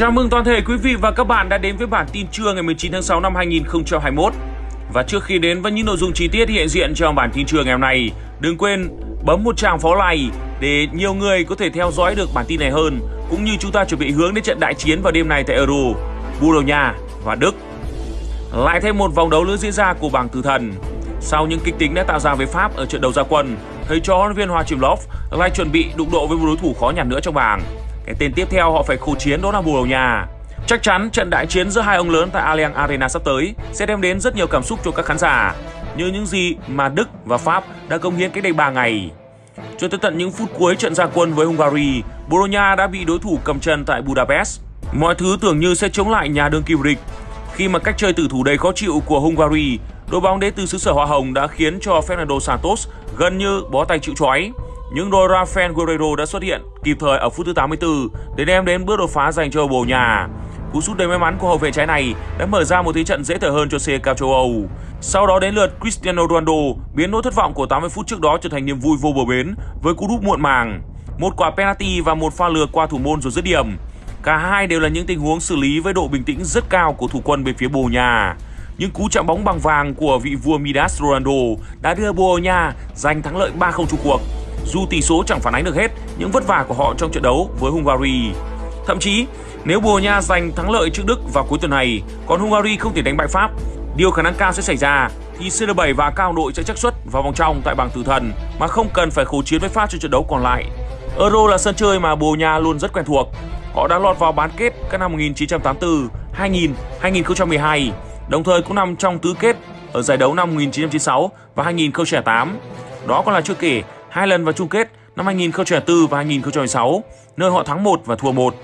Chào mừng toàn thể quý vị và các bạn đã đến với bản tin trưa ngày 19 tháng 6 năm 2021. Và trước khi đến với những nội dung chi tiết hiện diện trong bản tin trưa ngày hôm nay, đừng quên bấm một tràng pháo like để nhiều người có thể theo dõi được bản tin này hơn, cũng như chúng ta chuẩn bị hướng đến trận đại chiến vào đêm nay tại Euro, Bồ Đào Nha và Đức. Lại thêm một vòng đấu nữa diễn ra của bảng tử thần. Sau những kịch tính đã tạo ra với Pháp ở trận đầu gia quân, thầy trò huấn viên Hoa Lov lại chuẩn bị đụng độ với một đối thủ khó nhằn nữa trong bảng. Cái tên tiếp theo họ phải khổ chiến đó là Bồ Đào Nha. Chắc chắn trận đại chiến giữa hai ông lớn tại Allianz Arena sắp tới sẽ đem đến rất nhiều cảm xúc cho các khán giả, như những gì mà Đức và Pháp đã công hiến cách đây 3 ngày. Cho tới tận những phút cuối trận gia quân với Hungary, Bồ Đào Nha đã bị đối thủ cầm chân tại Budapest. Mọi thứ tưởng như sẽ chống lại nhà đương kim vô địch. Khi mà cách chơi tử thủ đầy khó chịu của Hungary, đội bóng đến từ xứ sở Hoa Hồng đã khiến cho Fernando Santos gần như bó tay chịu trói. Nhưng đôi Rafael Guerrero đã xuất hiện kịp thời ở phút thứ 84 để đem đến bước đột phá dành cho Bồ Nhà. Cú sút đầy may mắn của hậu vệ trái này đã mở ra một thế trận dễ thở hơn cho CK châu Âu. Sau đó đến lượt Cristiano Ronaldo, biến nỗi thất vọng của 80 phút trước đó trở thành niềm vui vô bờ bến với cú đúp muộn màng. Một quả penalty và một pha lừa qua thủ môn rồi dứt điểm. Cả hai đều là những tình huống xử lý với độ bình tĩnh rất cao của thủ quân bên phía Bồ Nhà. những cú chạm bóng bằng vàng của vị vua Midas Ronaldo đã đưa Bồ Nha giành thắng lợi 3-0 chung cuộc. Dù tỷ số chẳng phản ánh được hết những vất vả của họ trong trận đấu với Hungary. Thậm chí, nếu Bồ Nha giành thắng lợi trước Đức vào cuối tuần này, còn Hungary không thể đánh bại Pháp, điều khả năng cao sẽ xảy ra thì CR7 và cao đội sẽ chắc suất vào vòng trong tại bảng tử thần mà không cần phải khổ chiến với Pháp trong trận đấu còn lại. Euro là sân chơi mà Bồ Nha luôn rất quen thuộc. Họ đã lọt vào bán kết các năm 1984, 2000, 2012, đồng thời cũng nằm trong tứ kết ở giải đấu năm 1996 và 2008. Đó còn là chưa kể hai lần vào chung kết năm 2004 và 2016, nơi họ thắng 1 và thua 1.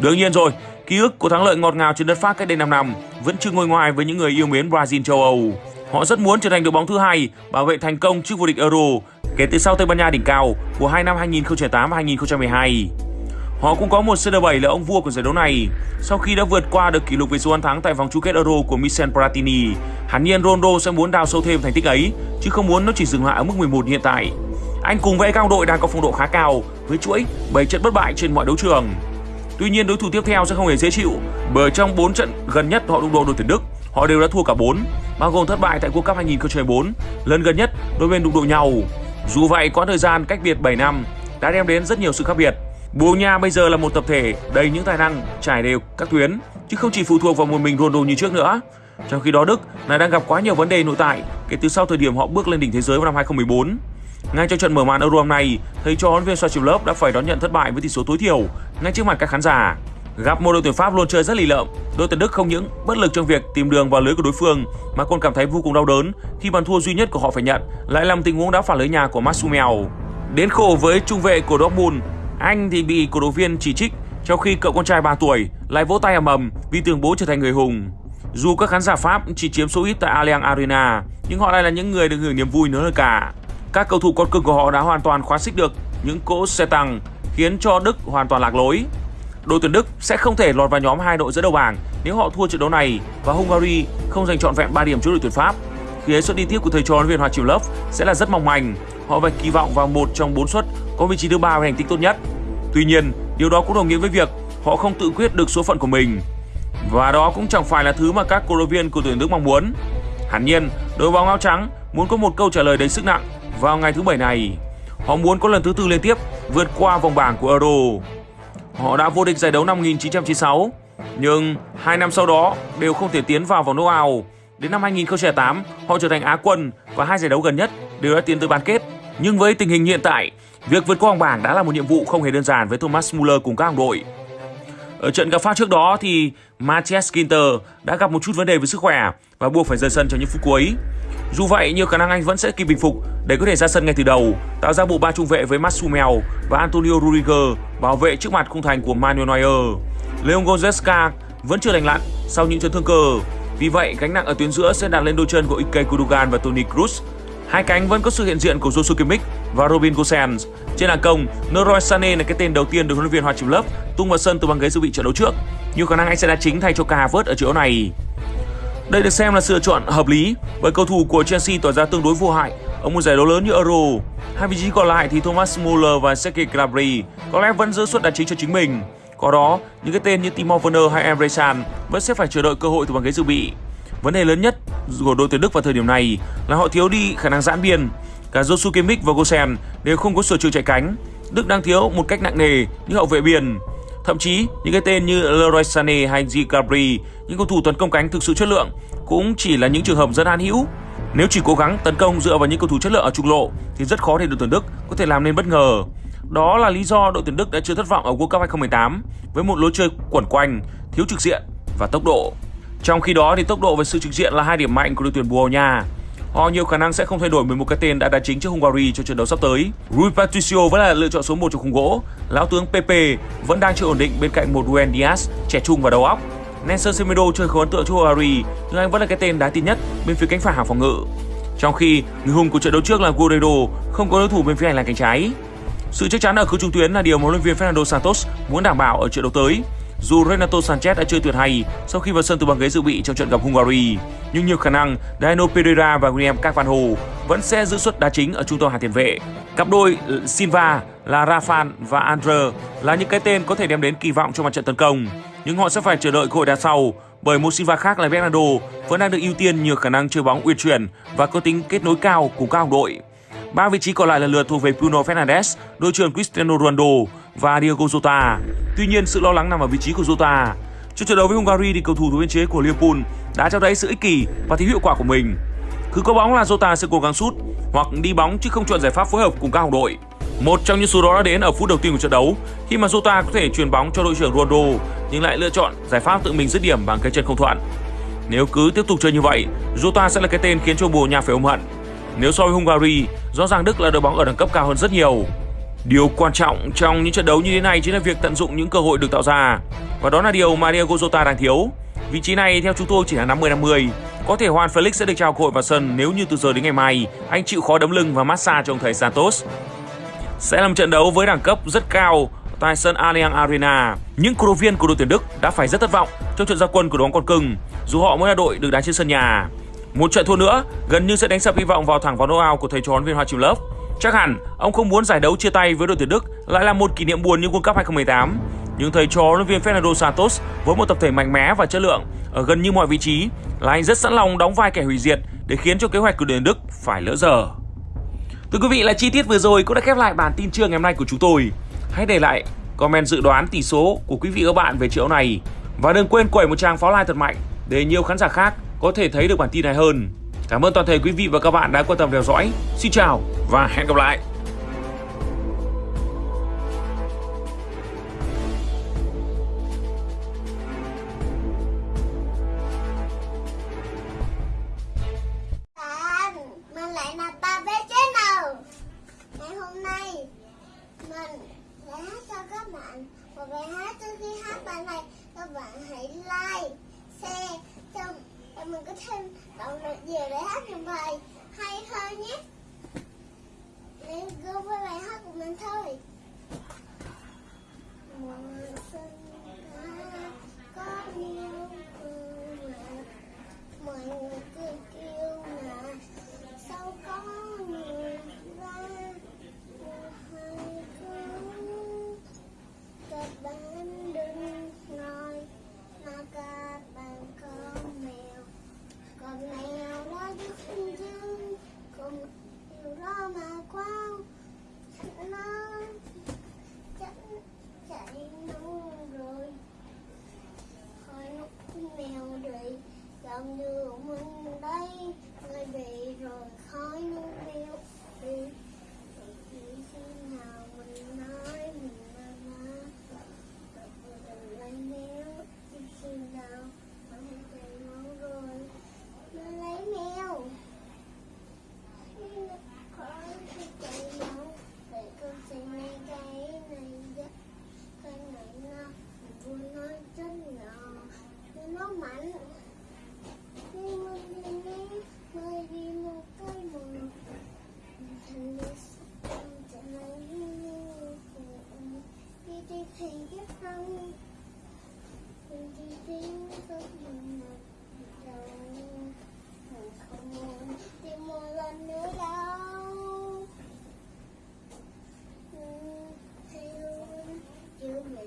Đương nhiên rồi, ký ức của thắng lợi ngọt ngào trên đất Pháp cách đây 5 năm vẫn chưa ngôi ngoài với những người yêu mến Brazil châu Âu. Họ rất muốn trở thành đội bóng thứ hai bảo vệ thành công chức vô địch Euro kể từ sau Tây Ban Nha đỉnh cao của hai năm 2008 và 2012. Họ cũng có một CR7 là ông vua của giải đấu này. Sau khi đã vượt qua được kỷ lục về số ăn thắng tại vòng chung kết Euro của Michel Platini, hẳn nhiên Ronaldo sẽ muốn đào sâu thêm thành tích ấy, chứ không muốn nó chỉ dừng lại ở mức 11 hiện tại. Anh cùng với cao đội đang có phong độ khá cao với chuỗi 7 trận bất bại trên mọi đấu trường. Tuy nhiên đối thủ tiếp theo sẽ không hề dễ chịu bởi trong 4 trận gần nhất họ đụng độ đội tuyển Đức, họ đều đã thua cả 4, bao gồm thất bại tại World Cup 2014, lần gần nhất đôi bên đụng độ nhau. Dù vậy, quãng thời gian cách biệt 7 năm đã đem đến rất nhiều sự khác biệt. Bồ Nha bây giờ là một tập thể đầy những tài năng trải đều các tuyến chứ không chỉ phụ thuộc vào một mình Ronaldo như trước nữa. Trong khi đó Đức lại đang gặp quá nhiều vấn đề nội tại kể từ sau thời điểm họ bước lên đỉnh thế giới vào năm 2014. Ngay trong trận mở màn Euro năm nay, thầy trò huấn viên Sochilov đã phải đón nhận thất bại với tỷ số tối thiểu ngay trước mặt các khán giả. Gặp một đội tuyển Pháp luôn chơi rất lì lợm, đội tuyển Đức không những bất lực trong việc tìm đường vào lưới của đối phương mà còn cảm thấy vô cùng đau đớn khi bàn thua duy nhất của họ phải nhận lại làm tình huống đá phản lưới nhà của Masumel. Đến khổ với trung vệ của Dortmund, anh thì bị cổ động viên chỉ trích trong khi cậu con trai 3 tuổi lại vỗ tay ầm ầm vì tưởng bố trở thành người hùng. Dù các khán giả Pháp chỉ chiếm số ít tại Allianz Arena, nhưng họ lại là những người được hưởng niềm vui nữa hơn cả. Các cầu thủ con cưng của họ đã hoàn toàn khóa xích được những cỗ xe tăng khiến cho Đức hoàn toàn lạc lối. Đội tuyển Đức sẽ không thể lọt vào nhóm hai đội dẫn đầu bảng nếu họ thua trận đấu này và Hungary không giành trọn vẹn 3 điểm trước đội tuyển Pháp. Phía suất đi tiếp của thầy trò huấn luyện Hoa Triều Lớp sẽ là rất mong manh. Họ phải kỳ vọng vào một trong bốn suất có vị trí thứ ba với thành tích tốt nhất. Tuy nhiên, điều đó cũng đồng nghĩa với việc họ không tự quyết được số phận của mình. Và đó cũng chẳng phải là thứ mà các cổ động viên của tuyển Đức mong muốn. Hẳn nhiên, đội bóng áo trắng muốn có một câu trả lời đầy sức nặng vào ngày thứ bảy này. Họ muốn có lần thứ tư liên tiếp vượt qua vòng bảng của Euro. Họ đã vô địch giải đấu năm 1996, nhưng hai năm sau đó đều không thể tiến vào vòng knockout. Đến năm 2008, họ trở thành Á quân và hai giải đấu gần nhất đều đã tiến tới bán kết. Nhưng với tình hình hiện tại, việc vượt qua vòng bảng đã là một nhiệm vụ không hề đơn giản với Thomas Muller cùng các đồng đội. Ở trận gặp Pháp trước đó thì Matthias Ginter đã gặp một chút vấn đề với sức khỏe và buộc phải rời sân trong những phút cuối. Dù vậy, nhiều khả năng anh vẫn sẽ kịp bình phục để có thể ra sân ngay từ đầu, tạo ra bộ ba trung vệ với Masumel và Antonio Rudiger bảo vệ trước mặt khung thành của Manuel Neuer. Leon Goretzka vẫn chưa lành lặn sau những chấn thương cơ. Vì vậy, gánh nặng ở tuyến giữa sẽ đặt lên đôi chân của Ike Gundogan và Toni Kroos. Hai cánh vẫn có sự hiện diện của Joshua Kimmich và Robin Gosens. Trên hàng công, Leroy Sané là cái tên đầu tiên được huấn luyện viên Hoa Chim Lớp tung vào sân từ băng ghế dự bị trận đấu trước. Nhiều khả năng anh sẽ đá chính thay cho Kai Havertz ở chỗ này. Đây được xem là sự lựa chọn hợp lý bởi cầu thủ của Chelsea tỏ ra tương đối vô hại ở một giải đấu lớn như Euro. Hai vị trí còn lại thì Thomas Muller và Sergei Gnabry có lẽ vẫn giữ suất đá chính cho chính mình. Có đó, những cái tên như Timo Werner hay Emre Can vẫn sẽ phải chờ đợi cơ hội từ băng ghế dự bị. Vấn đề lớn nhất của đội tuyển Đức vào thời điểm này là họ thiếu đi khả năng giãn biên. Cả Josu Kimmich và Gosen đều không có sở trường chạy cánh. Đức đang thiếu một cách nặng nề những hậu vệ biên. Thậm chí, những cái tên như Leroy Sané hay Gabri, những cầu thủ tấn công cánh thực sự chất lượng cũng chỉ là những trường hợp rất an hữu. Nếu chỉ cố gắng tấn công dựa vào những cầu thủ chất lượng ở trung lộ thì rất khó để đội tuyển Đức có thể làm nên bất ngờ. Đó là lý do đội tuyển Đức đã chưa thất vọng ở World Cup 2018 với một lối chơi quẩn quanh, thiếu trực diện và tốc độ. Trong khi đó thì tốc độ và sự trực diện là hai điểm mạnh của đội tuyển Bồ Đào Nha. Họ nhiều khả năng sẽ không thay đổi 11 cái tên đã đá chính trước Hungary cho trận đấu sắp tới. Rui Patricio vẫn là lựa chọn số 1 trong khung gỗ. Lão tướng Pepe vẫn đang chưa ổn định bên cạnh một Ruben Dias trẻ trung và đầu óc. Nelson Semedo chơi khá ấn tượng cho Hungary, nhưng anh vẫn là cái tên đá tin nhất bên phía cánh phải hàng phòng ngự. Trong khi người hùng của trận đấu trước là Guerrero không có đối thủ bên phía hành lang cánh trái. Sự chắc chắn ở khứ trung tuyến là điều mà huấn luyện viên Fernando Santos muốn đảm bảo ở trận đấu tới. Dù Renato Sanchez đã chơi tuyệt hay sau khi vào sân từ băng ghế dự bị trong trận gặp Hungary, nhưng nhiều khả năng Dino Pereira và William Carvalho vẫn sẽ giữ suất đá chính ở trung tâm hàng tiền vệ. Cặp đôi Silva là Rafan và Andre là những cái tên có thể đem đến kỳ vọng cho mặt trận tấn công, nhưng họ sẽ phải chờ đợi cơ hội đá sau bởi một Silva khác là Bernardo vẫn đang được ưu tiên nhiều khả năng chơi bóng uyển chuyển và có tính kết nối cao cùng các đồng đội. Ba vị trí còn lại lần lượt thuộc về Bruno Fernandes, đội trưởng Cristiano Ronaldo và Diego Jota. Tuy nhiên, sự lo lắng nằm ở vị trí của Jota. Trong trận đấu với Hungary thì cầu thủ thủ biên chế của Liverpool đã cho thấy sự ích kỷ và thiếu hiệu quả của mình. Cứ có bóng là Jota sẽ cố gắng sút hoặc đi bóng chứ không chọn giải pháp phối hợp cùng các đồng đội. Một trong những số đó đã đến ở phút đầu tiên của trận đấu khi mà Jota có thể truyền bóng cho đội trưởng Ronaldo nhưng lại lựa chọn giải pháp tự mình dứt điểm bằng cái chân không thuận. Nếu cứ tiếp tục chơi như vậy, Jota sẽ là cái tên khiến cho Bồ Nhà phải ôm hận. Nếu so với Hungary, rõ ràng Đức là đội bóng ở đẳng cấp cao hơn rất nhiều. Điều quan trọng trong những trận đấu như thế này chính là việc tận dụng những cơ hội được tạo ra. Và đó là điều mà Diego Jota đang thiếu. Vị trí này, theo chúng tôi, chỉ là 50-50. Có thể Juan Felix sẽ được trao cơ hội vào sân nếu như từ giờ đến ngày mai, anh chịu khó đấm lưng và massage cho ông thầy Santos. Sẽ là một trận đấu với đẳng cấp rất cao tại sân Allianz Arena. Những cổ động viên của đội tuyển Đức đã phải rất thất vọng trong trận gia quân của đội bóng con cưng, dù họ mới là đội được đá trên sân nhà. Một trận thua nữa gần như sẽ đánh sập hy vọng vào thẳng vào knockout của thầy trò huấn viên Hoa Chiêm Lớp. Chắc hẳn, ông không muốn giải đấu chia tay với đội tuyển Đức lại là một kỷ niệm buồn như World Cup 2018. Nhưng thầy trò huấn viên Fernando Santos với một tập thể mạnh mẽ và chất lượng ở gần như mọi vị trí là anh rất sẵn lòng đóng vai kẻ hủy diệt để khiến cho kế hoạch của đội tuyển Đức phải lỡ giờ Thưa quý vị, là chi tiết vừa rồi cũng đã khép lại bản tin trưa ngày hôm nay của chúng tôi. Hãy để lại comment dự đoán tỷ số của quý vị và các bạn về triệu này và đừng quên quẩy một tràng pháo like thật mạnh để nhiều khán giả khác có thể thấy được bản tin này hơn. Cảm ơn toàn thể quý vị và các bạn đã quan tâm theo dõi. Xin chào và hẹn gặp lại. mình lại là ba bé ngày hôm nay, mình sẽ hát cho các bạn một bài hát. Trước khi hát bài này, các bạn hãy like, share, cho để mình có thêm động lực nhiều để hát những bài hay hơn nhé để go với bài hát của mình thôi. Mùa xuân đã có nhiều mưa mọi người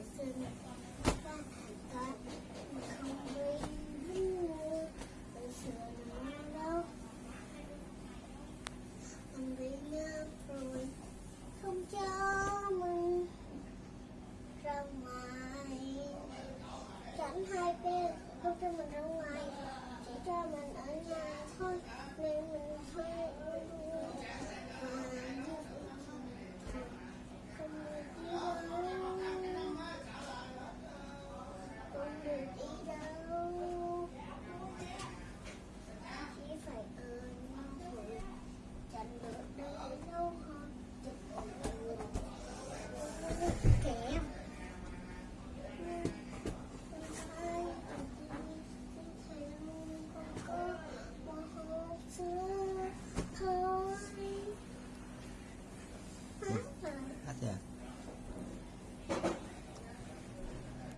Jason